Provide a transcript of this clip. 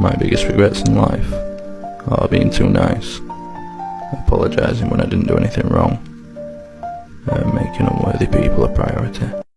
My biggest regrets in life are being too nice, apologising when I didn't do anything wrong, and making unworthy people a priority.